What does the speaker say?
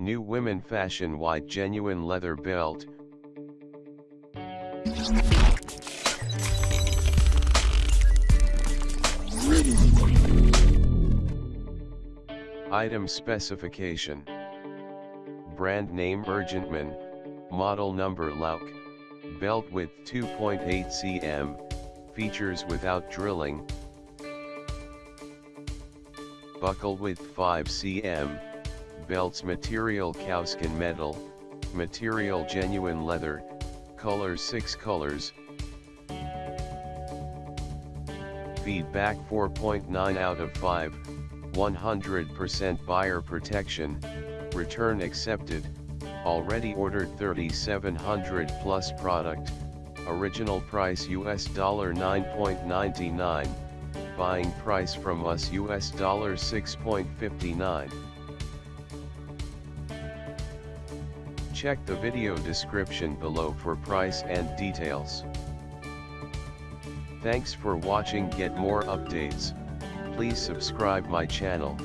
New women fashion white genuine leather belt. Item specification. Brand name Urgentman, model number Lauk, belt width 2.8 cm, features without drilling, buckle width 5 cm, belts material cowskin metal, material genuine leather, colors 6 colors, feedback 4.9 out of 5, 100% buyer protection, return accepted, already ordered 3700 plus product, original price US dollar 9.99, buying price from us US dollar 6.59. Check the video description below for price and details. Thanks for watching get more updates, please subscribe my channel.